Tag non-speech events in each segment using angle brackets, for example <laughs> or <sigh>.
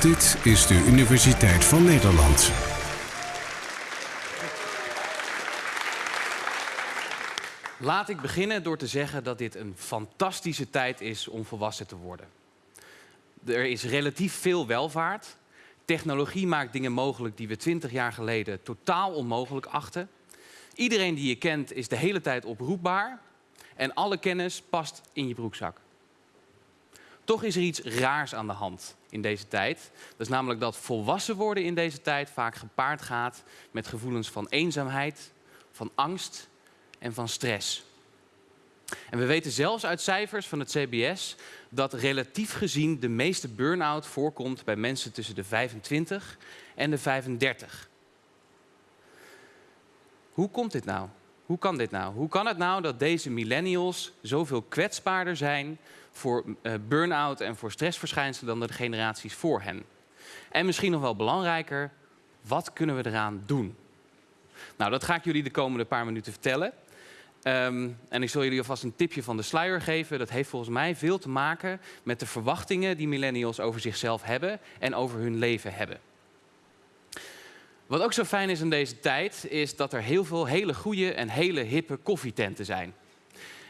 Dit is de Universiteit van Nederland. Laat ik beginnen door te zeggen dat dit een fantastische tijd is om volwassen te worden. Er is relatief veel welvaart. Technologie maakt dingen mogelijk die we twintig jaar geleden totaal onmogelijk achten. Iedereen die je kent is de hele tijd oproepbaar. En alle kennis past in je broekzak. Toch is er iets raars aan de hand in deze tijd. Dat is namelijk dat volwassen worden in deze tijd vaak gepaard gaat met gevoelens van eenzaamheid, van angst en van stress. En we weten zelfs uit cijfers van het CBS dat relatief gezien de meeste burn-out voorkomt bij mensen tussen de 25 en de 35. Hoe komt dit nou? Hoe kan dit nou? Hoe kan het nou dat deze millennials zoveel kwetsbaarder zijn voor uh, burn-out en voor stressverschijnselen dan de generaties voor hen? En misschien nog wel belangrijker, wat kunnen we eraan doen? Nou, dat ga ik jullie de komende paar minuten vertellen. Um, en ik zal jullie alvast een tipje van de sluier geven. Dat heeft volgens mij veel te maken met de verwachtingen die millennials over zichzelf hebben en over hun leven hebben. Wat ook zo fijn is in deze tijd, is dat er heel veel hele goede en hele hippe koffietenten zijn.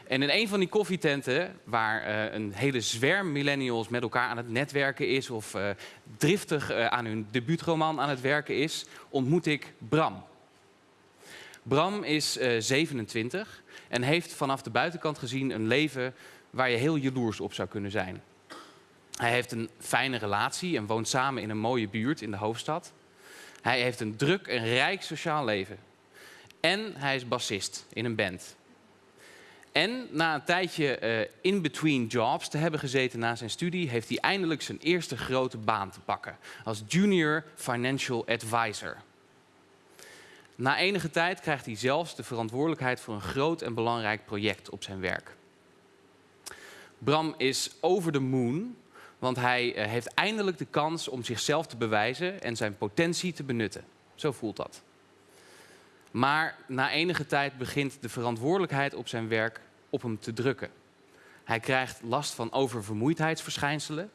En in een van die koffietenten, waar uh, een hele zwerm millennials met elkaar aan het netwerken is, of uh, driftig uh, aan hun debuutroman aan het werken is, ontmoet ik Bram. Bram is 27 en heeft vanaf de buitenkant gezien een leven waar je heel jaloers op zou kunnen zijn. Hij heeft een fijne relatie en woont samen in een mooie buurt in de hoofdstad. Hij heeft een druk en rijk sociaal leven. En hij is bassist in een band. En na een tijdje uh, in between jobs te hebben gezeten na zijn studie, heeft hij eindelijk zijn eerste grote baan te pakken als junior financial advisor. Na enige tijd krijgt hij zelfs de verantwoordelijkheid voor een groot en belangrijk project op zijn werk. Bram is over de moon, want hij eh, heeft eindelijk de kans om zichzelf te bewijzen en zijn potentie te benutten. Zo voelt dat. Maar na enige tijd begint de verantwoordelijkheid op zijn werk op hem te drukken. Hij krijgt last van oververmoeidheidsverschijnselen.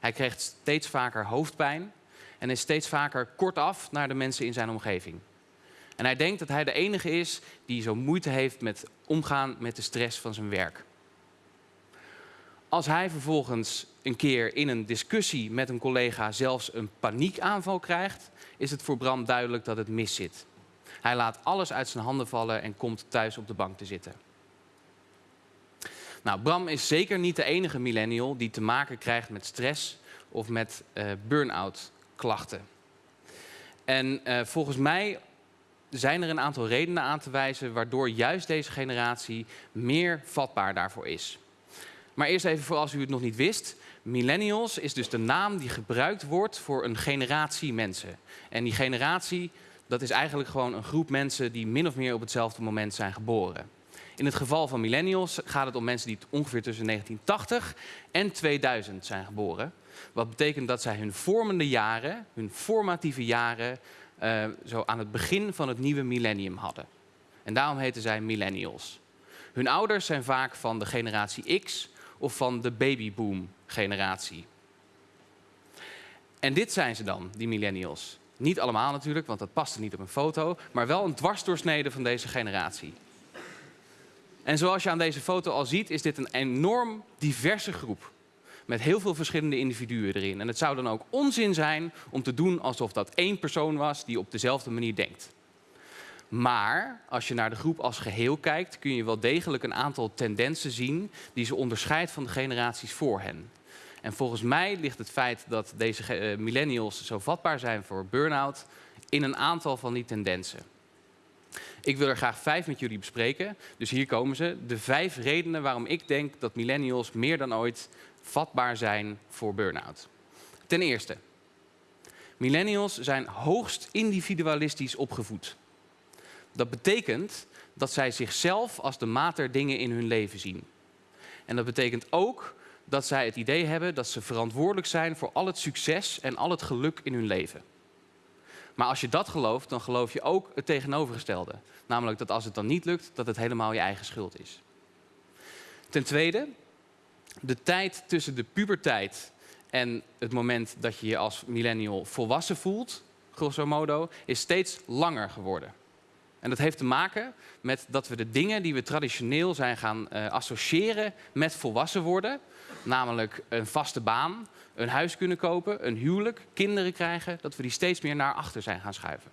Hij krijgt steeds vaker hoofdpijn en is steeds vaker kortaf naar de mensen in zijn omgeving. En hij denkt dat hij de enige is die zo moeite heeft met omgaan met de stress van zijn werk. Als hij vervolgens een keer in een discussie met een collega zelfs een paniekaanval krijgt, is het voor Bram duidelijk dat het mis zit. Hij laat alles uit zijn handen vallen en komt thuis op de bank te zitten. Nou, Bram is zeker niet de enige millennial die te maken krijgt met stress of met uh, burn-out klachten. En uh, volgens mij zijn er een aantal redenen aan te wijzen waardoor juist deze generatie meer vatbaar daarvoor is. Maar eerst even voor als u het nog niet wist. Millennials is dus de naam die gebruikt wordt voor een generatie mensen. En die generatie, dat is eigenlijk gewoon een groep mensen die min of meer op hetzelfde moment zijn geboren. In het geval van millennials gaat het om mensen die ongeveer tussen 1980 en 2000 zijn geboren. Wat betekent dat zij hun vormende jaren, hun formatieve jaren, uh, zo aan het begin van het nieuwe millennium hadden. En daarom heten zij millennials. Hun ouders zijn vaak van de generatie X of van de babyboom generatie. En dit zijn ze dan, die millennials. Niet allemaal natuurlijk, want dat paste niet op een foto, maar wel een dwarsdoorsnede van deze generatie. En zoals je aan deze foto al ziet, is dit een enorm diverse groep met heel veel verschillende individuen erin. En het zou dan ook onzin zijn om te doen alsof dat één persoon was die op dezelfde manier denkt. Maar als je naar de groep als geheel kijkt, kun je wel degelijk een aantal tendensen zien die ze onderscheidt van de generaties voor hen. En volgens mij ligt het feit dat deze uh, millennials zo vatbaar zijn voor burn-out in een aantal van die tendensen. Ik wil er graag vijf met jullie bespreken. Dus hier komen ze. De vijf redenen waarom ik denk dat millennials meer dan ooit vatbaar zijn voor burn-out. Ten eerste, millennials zijn hoogst individualistisch opgevoed. Dat betekent dat zij zichzelf als de maat der dingen in hun leven zien. En dat betekent ook dat zij het idee hebben dat ze verantwoordelijk zijn voor al het succes en al het geluk in hun leven. Maar als je dat gelooft, dan geloof je ook het tegenovergestelde. Namelijk dat als het dan niet lukt, dat het helemaal je eigen schuld is. Ten tweede, de tijd tussen de puberteit en het moment dat je je als millennial volwassen voelt, grosso modo, is steeds langer geworden. En dat heeft te maken met dat we de dingen die we traditioneel zijn gaan uh, associëren met volwassen worden, namelijk een vaste baan, een huis kunnen kopen, een huwelijk, kinderen krijgen, dat we die steeds meer naar achter zijn gaan schuiven.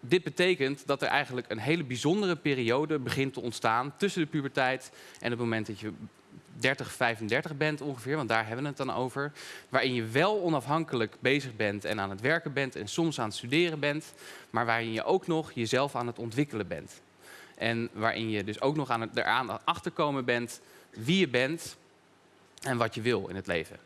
Dit betekent dat er eigenlijk een hele bijzondere periode begint te ontstaan tussen de puberteit en het moment dat je 30, 35 bent ongeveer, want daar hebben we het dan over. Waarin je wel onafhankelijk bezig bent en aan het werken bent en soms aan het studeren bent, maar waarin je ook nog jezelf aan het ontwikkelen bent. En waarin je dus ook nog aan het, eraan achterkomen bent wie je bent en wat je wil in het leven.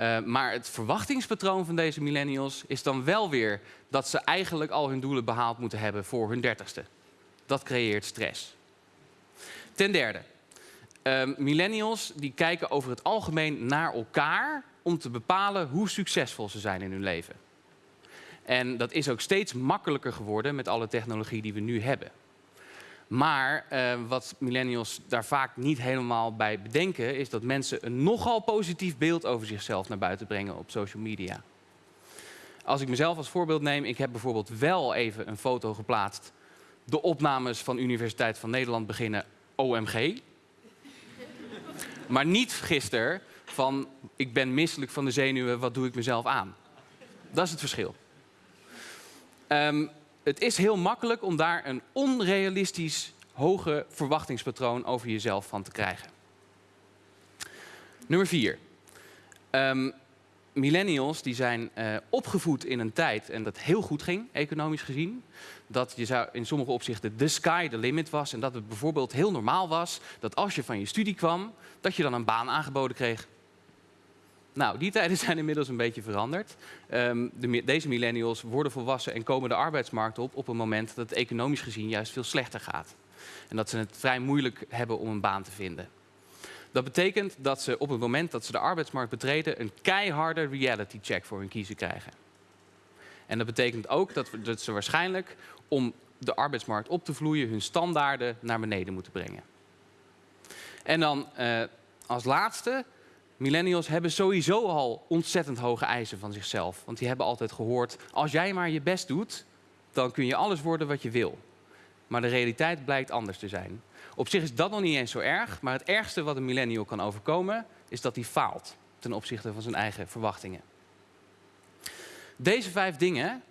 Uh, maar het verwachtingspatroon van deze millennials is dan wel weer dat ze eigenlijk al hun doelen behaald moeten hebben voor hun dertigste. Dat creëert stress. Ten derde, uh, millennials die kijken over het algemeen naar elkaar om te bepalen hoe succesvol ze zijn in hun leven. En dat is ook steeds makkelijker geworden met alle technologie die we nu hebben. Maar uh, wat millennials daar vaak niet helemaal bij bedenken, is dat mensen een nogal positief beeld over zichzelf naar buiten brengen op social media. Als ik mezelf als voorbeeld neem, ik heb bijvoorbeeld wel even een foto geplaatst. De opnames van Universiteit van Nederland beginnen OMG. Maar niet gisteren van ik ben misselijk van de zenuwen, wat doe ik mezelf aan? Dat is het verschil. Um, het is heel makkelijk om daar een onrealistisch hoge verwachtingspatroon over jezelf van te krijgen. Nummer vier. Um, millennials die zijn uh, opgevoed in een tijd en dat heel goed ging, economisch gezien. Dat je zou in sommige opzichten de sky the limit was. En dat het bijvoorbeeld heel normaal was dat als je van je studie kwam, dat je dan een baan aangeboden kreeg. Nou, die tijden <laughs> zijn inmiddels een beetje veranderd. Um, de, deze millennials worden volwassen en komen de arbeidsmarkt op op een moment dat het economisch gezien juist veel slechter gaat. En dat ze het vrij moeilijk hebben om een baan te vinden. Dat betekent dat ze op het moment dat ze de arbeidsmarkt betreden een keiharde reality check voor hun kiezen krijgen. En dat betekent ook dat, ze waarschijnlijk om de arbeidsmarkt op te vloeien hun standaarden naar beneden moeten brengen. En dan uh, als laatste Millennials hebben sowieso al ontzettend hoge eisen van zichzelf. Want die hebben altijd gehoord, als jij maar je best doet, dan kun je alles worden wat je wil. Maar de realiteit blijkt anders te zijn. Op zich is dat nog niet eens zo erg, maar het ergste wat een millennial kan overkomen, is dat hij faalt ten opzichte van zijn eigen verwachtingen. Deze vijf dingen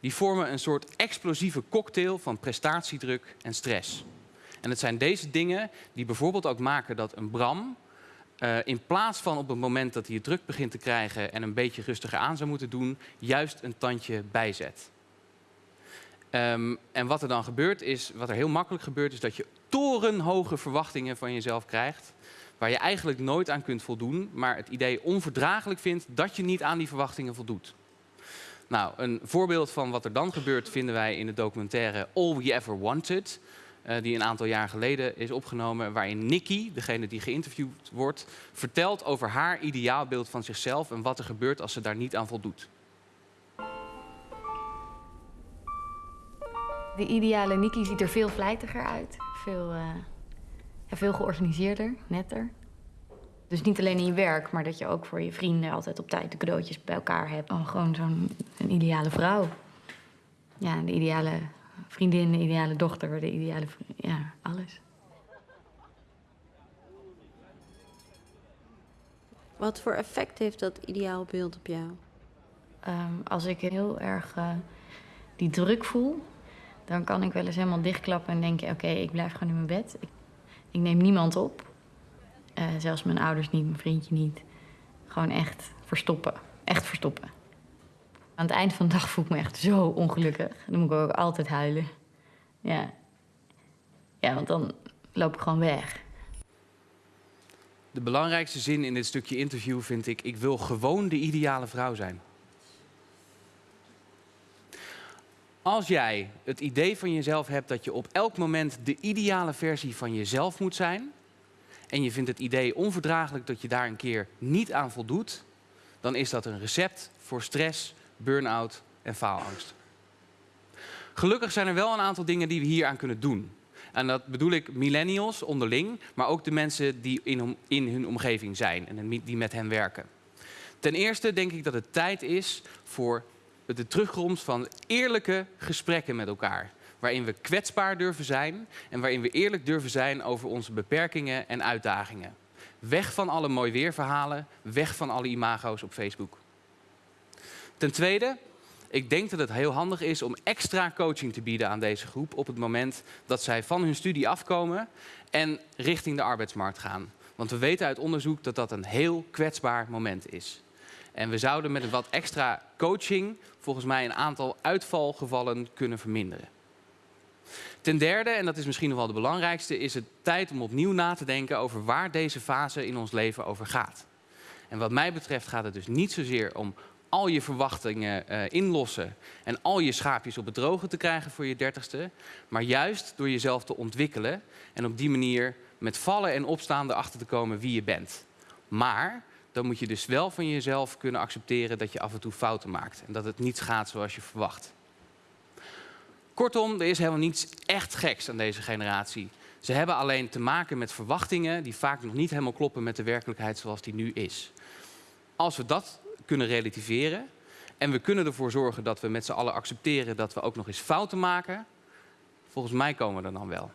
die vormen een soort explosieve cocktail van prestatiedruk en stress. En het zijn deze dingen die bijvoorbeeld ook maken dat een Bram uh, in plaats van op het moment dat hij het druk begint te krijgen en een beetje rustiger aan zou moeten doen, juist een tandje bijzet. Um, en wat er dan gebeurt is, wat er heel makkelijk gebeurt, is dat je torenhoge verwachtingen van jezelf krijgt. Waar je eigenlijk nooit aan kunt voldoen, maar het idee onverdraaglijk vindt dat je niet aan die verwachtingen voldoet. Nou, een voorbeeld van wat er dan gebeurt vinden wij in de documentaire All We Ever Wanted. Uh, die een aantal jaar geleden is opgenomen, waarin Nikki, degene die geïnterviewd wordt, vertelt over haar ideaalbeeld van zichzelf en wat er gebeurt als ze daar niet aan voldoet. De ideale Nikki ziet er veel vlijtiger uit, veel, uh, ja, veel georganiseerder, netter. Dus niet alleen in je werk, maar dat je ook voor je vrienden altijd op tijd de cadeautjes bij elkaar hebt. Oh, gewoon zo'n ideale vrouw. Ja, de ideale vriendin, de ideale dochter, de ideale... Ja, alles. Wat voor effect heeft dat ideaalbeeld op jou? Um, als ik heel erg uh, die druk voel, dan kan ik wel eens helemaal dichtklappen en denken: oké, ik blijf gewoon in mijn bed. Ik, neem niemand op. Uh, zelfs mijn ouders niet, mijn vriendje niet. Gewoon echt verstoppen. Echt verstoppen. Aan het eind van de dag voel ik me echt zo ongelukkig. Dan moet ik ook altijd huilen. Ja. Ja, want dan loop ik gewoon weg. De belangrijkste zin in dit stukje interview vind ik... ik wil gewoon de ideale vrouw zijn. Als jij het idee van jezelf hebt dat je op elk moment de ideale versie van jezelf moet zijn... en je vindt het idee onverdraaglijk dat je daar een keer niet aan voldoet... dan is dat een recept voor stress, burn-out en faalangst. Gelukkig zijn er wel een aantal dingen die we hier aan kunnen doen. En dat bedoel ik millennials onderling, maar ook de mensen die in, in hun omgeving zijn en die met hen werken. Ten eerste denk ik dat het tijd is voor de terugkomst van eerlijke gesprekken met elkaar. Waarin we kwetsbaar durven zijn en waarin we eerlijk durven zijn over onze beperkingen en uitdagingen. Weg van alle mooi weerverhalen, weg van alle imago's op Facebook. Ten tweede, ik denk dat het heel handig is om extra coaching te bieden aan deze groep op het moment dat zij van hun studie afkomen en richting de arbeidsmarkt gaan. Want we weten uit onderzoek dat dat een heel kwetsbaar moment is. En we zouden met een wat extra coaching volgens mij een aantal uitvalgevallen kunnen verminderen. Ten derde, en dat is misschien nog wel de belangrijkste, is het tijd om opnieuw na te denken over waar deze fase in ons leven over gaat. En wat mij betreft gaat het dus niet zozeer om al je verwachtingen eh, inlossen en al je schaapjes op het droge te krijgen voor je dertigste, maar juist door jezelf te ontwikkelen en op die manier met vallen en opstaan erachter te komen wie je bent. Maar dan moet je dus wel van jezelf kunnen accepteren dat je af en toe fouten maakt en dat het niet gaat zoals je verwacht. Kortom, er is helemaal niets echt geks aan deze generatie. Ze hebben alleen te maken met verwachtingen die vaak nog niet helemaal kloppen met de werkelijkheid zoals die nu is. Als we dat kunnen relativeren en we kunnen ervoor zorgen dat we met z'n allen accepteren dat we ook nog eens fouten maken, volgens mij komen we er dan wel.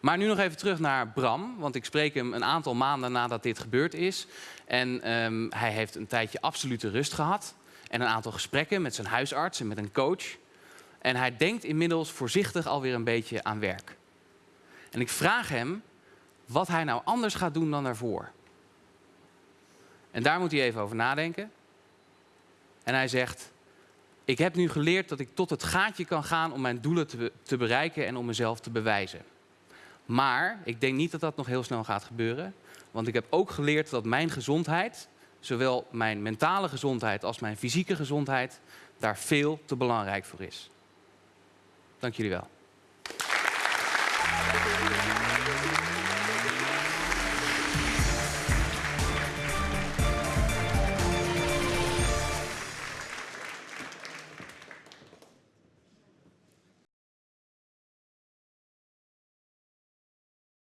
Maar nu nog even terug naar Bram, want ik spreek hem een aantal maanden nadat dit gebeurd is. En ehm, hij heeft een tijdje absolute rust gehad en een aantal gesprekken met zijn huisarts en met een coach. En hij denkt inmiddels voorzichtig alweer een beetje aan werk. En ik vraag hem wat hij nou anders gaat doen dan daarvoor. En daar moet hij even over nadenken. En hij zegt: Ik heb nu geleerd dat ik tot het gaatje kan gaan om mijn doelen te, be- te bereiken en om mezelf te bewijzen. Maar ik denk niet dat dat nog heel snel gaat gebeuren. Want ik heb ook geleerd dat mijn gezondheid, zowel mijn mentale gezondheid als mijn fysieke gezondheid, daar veel te belangrijk voor is. Dank jullie wel.